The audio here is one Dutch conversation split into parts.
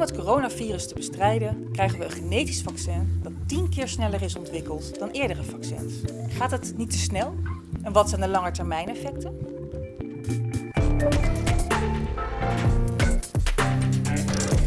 Om het coronavirus te bestrijden krijgen we een genetisch vaccin dat 10 keer sneller is ontwikkeld dan eerdere vaccins. Gaat het niet te snel? En wat zijn de langetermijneffecten?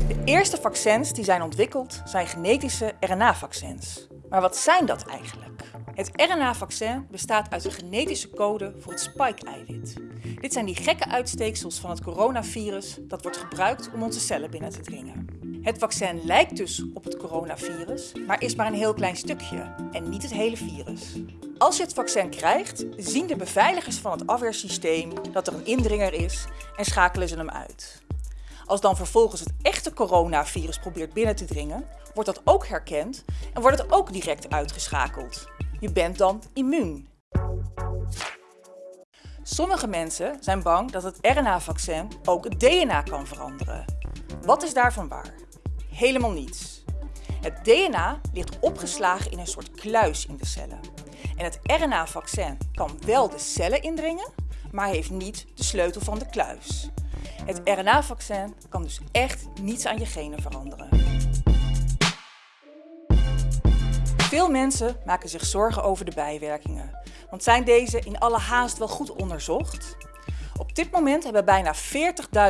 De eerste vaccins die zijn ontwikkeld zijn genetische RNA-vaccins. Maar wat zijn dat eigenlijk? Het RNA-vaccin bestaat uit een genetische code voor het spike-eiwit. Dit zijn die gekke uitsteeksels van het coronavirus dat wordt gebruikt om onze cellen binnen te dringen. Het vaccin lijkt dus op het coronavirus, maar is maar een heel klein stukje en niet het hele virus. Als je het vaccin krijgt, zien de beveiligers van het afweersysteem dat er een indringer is en schakelen ze hem uit. Als dan vervolgens het echte coronavirus probeert binnen te dringen, wordt dat ook herkend en wordt het ook direct uitgeschakeld. Je bent dan immuun. Sommige mensen zijn bang dat het RNA-vaccin ook het DNA kan veranderen. Wat is daarvan waar? Helemaal niets. Het DNA ligt opgeslagen in een soort kluis in de cellen. En het RNA-vaccin kan wel de cellen indringen, maar heeft niet de sleutel van de kluis. Het RNA-vaccin kan dus echt niets aan je genen veranderen. Veel mensen maken zich zorgen over de bijwerkingen. Want zijn deze in alle haast wel goed onderzocht? Op dit moment hebben bijna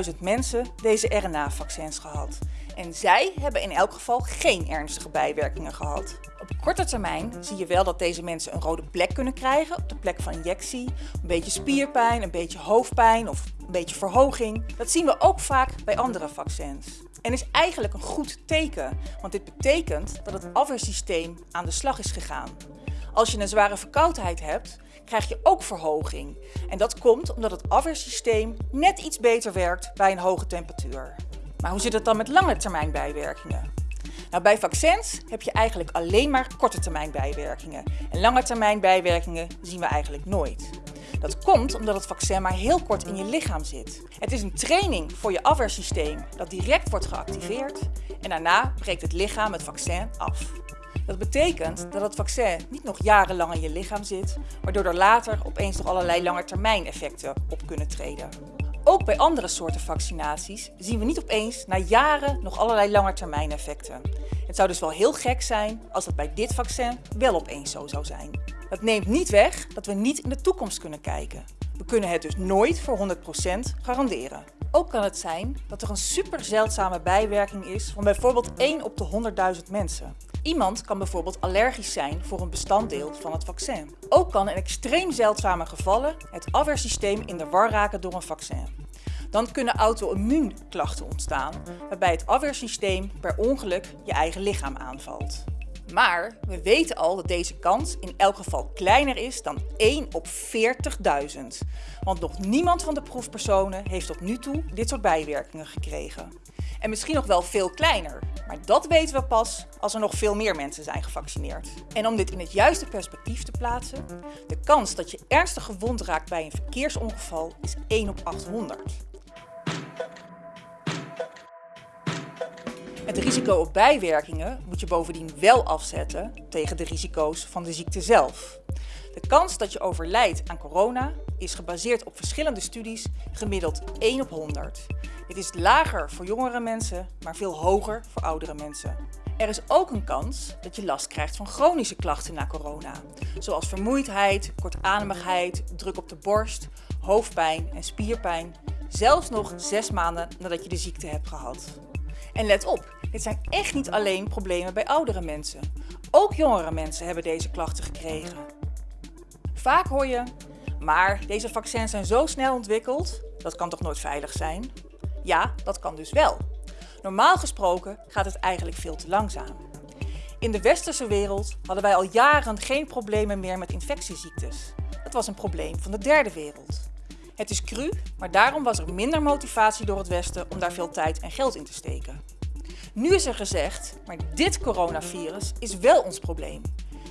40.000 mensen deze RNA-vaccins gehad. En zij hebben in elk geval geen ernstige bijwerkingen gehad. Korte termijn zie je wel dat deze mensen een rode plek kunnen krijgen op de plek van injectie. Een beetje spierpijn, een beetje hoofdpijn of een beetje verhoging. Dat zien we ook vaak bij andere vaccins. En is eigenlijk een goed teken, want dit betekent dat het afweersysteem aan de slag is gegaan. Als je een zware verkoudheid hebt, krijg je ook verhoging. En dat komt omdat het afweersysteem net iets beter werkt bij een hoge temperatuur. Maar hoe zit het dan met lange termijn bijwerkingen? Nou, bij vaccins heb je eigenlijk alleen maar korte termijn bijwerkingen. En lange termijn bijwerkingen zien we eigenlijk nooit. Dat komt omdat het vaccin maar heel kort in je lichaam zit. Het is een training voor je afweersysteem dat direct wordt geactiveerd en daarna breekt het lichaam het vaccin af. Dat betekent dat het vaccin niet nog jarenlang in je lichaam zit, waardoor er later opeens nog allerlei langetermijneffecten op kunnen treden. Ook bij andere soorten vaccinaties zien we niet opeens na jaren nog allerlei langetermijneffecten. Het zou dus wel heel gek zijn als dat bij dit vaccin wel opeens zo zou zijn. Dat neemt niet weg dat we niet in de toekomst kunnen kijken. We kunnen het dus nooit voor 100% garanderen. Ook kan het zijn dat er een super zeldzame bijwerking is van bijvoorbeeld 1 op de 100.000 mensen. Iemand kan bijvoorbeeld allergisch zijn voor een bestanddeel van het vaccin. Ook kan in extreem zeldzame gevallen het afweersysteem in de war raken door een vaccin. Dan kunnen auto-immuunklachten ontstaan, waarbij het afweersysteem per ongeluk je eigen lichaam aanvalt. Maar we weten al dat deze kans in elk geval kleiner is dan 1 op 40.000. Want nog niemand van de proefpersonen heeft tot nu toe dit soort bijwerkingen gekregen. En misschien nog wel veel kleiner, maar dat weten we pas als er nog veel meer mensen zijn gevaccineerd. En om dit in het juiste perspectief te plaatsen, de kans dat je ernstig gewond raakt bij een verkeersongeval is 1 op 800. Het risico op bijwerkingen moet je bovendien wel afzetten tegen de risico's van de ziekte zelf. De kans dat je overlijdt aan corona is gebaseerd op verschillende studies gemiddeld 1 op 100. Dit is lager voor jongere mensen, maar veel hoger voor oudere mensen. Er is ook een kans dat je last krijgt van chronische klachten na corona, zoals vermoeidheid, kortademigheid, druk op de borst, hoofdpijn en spierpijn, zelfs nog zes maanden nadat je de ziekte hebt gehad. En let op, dit zijn echt niet alleen problemen bij oudere mensen. Ook jongere mensen hebben deze klachten gekregen. Vaak hoor je, maar deze vaccins zijn zo snel ontwikkeld, dat kan toch nooit veilig zijn? Ja, dat kan dus wel. Normaal gesproken gaat het eigenlijk veel te langzaam. In de westerse wereld hadden wij al jaren geen problemen meer met infectieziektes. Dat was een probleem van de derde wereld. Het is cru, maar daarom was er minder motivatie door het Westen om daar veel tijd en geld in te steken. Nu is er gezegd, maar dit coronavirus is wel ons probleem.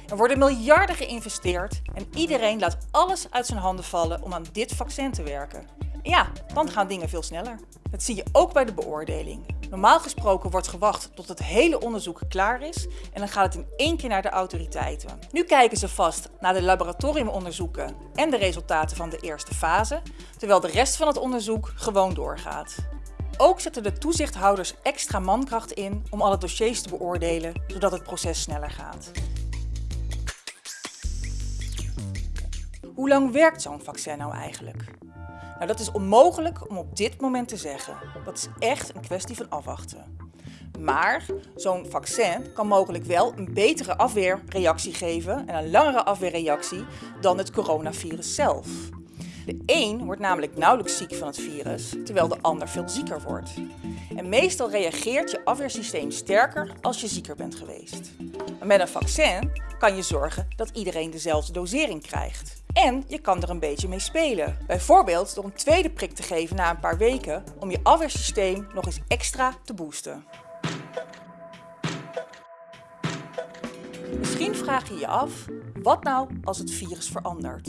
Er worden miljarden geïnvesteerd en iedereen laat alles uit zijn handen vallen om aan dit vaccin te werken. Ja, dan gaan dingen veel sneller. Dat zie je ook bij de beoordeling. Normaal gesproken wordt gewacht tot het hele onderzoek klaar is en dan gaat het in één keer naar de autoriteiten. Nu kijken ze vast naar de laboratoriumonderzoeken en de resultaten van de eerste fase, terwijl de rest van het onderzoek gewoon doorgaat. Ook zetten de toezichthouders extra mankracht in om alle dossiers te beoordelen, zodat het proces sneller gaat. Hoe lang werkt zo'n vaccin nou eigenlijk? Nou, dat is onmogelijk om op dit moment te zeggen. Dat is echt een kwestie van afwachten. Maar zo'n vaccin kan mogelijk wel een betere afweerreactie geven en een langere afweerreactie dan het coronavirus zelf. De een wordt namelijk nauwelijks ziek van het virus, terwijl de ander veel zieker wordt. En meestal reageert je afweersysteem sterker als je zieker bent geweest. Maar met een vaccin kan je zorgen dat iedereen dezelfde dosering krijgt. En je kan er een beetje mee spelen. Bijvoorbeeld door een tweede prik te geven na een paar weken om je afweersysteem nog eens extra te boosten. Misschien vraag je je af, wat nou als het virus verandert?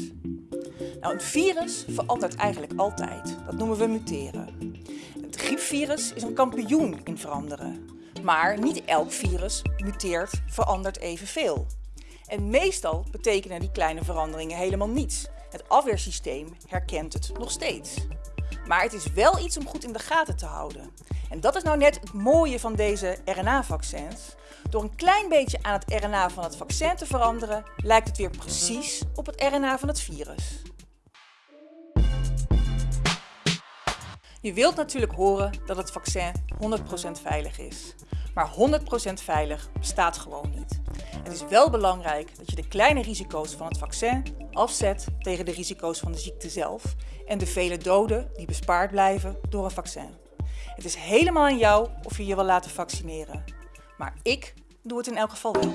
Nou, een virus verandert eigenlijk altijd. Dat noemen we muteren. Het griepvirus is een kampioen in veranderen. Maar niet elk virus muteert, verandert evenveel. En meestal betekenen die kleine veranderingen helemaal niets. Het afweersysteem herkent het nog steeds. Maar het is wel iets om goed in de gaten te houden. En dat is nou net het mooie van deze RNA-vaccins. Door een klein beetje aan het RNA van het vaccin te veranderen, lijkt het weer precies op het RNA van het virus. Je wilt natuurlijk horen dat het vaccin 100% veilig is. Maar 100% veilig bestaat gewoon niet. Het is wel belangrijk dat je de kleine risico's van het vaccin afzet tegen de risico's van de ziekte zelf en de vele doden die bespaard blijven door een vaccin. Het is helemaal aan jou of je je wil laten vaccineren. Maar ik doe het in elk geval wel.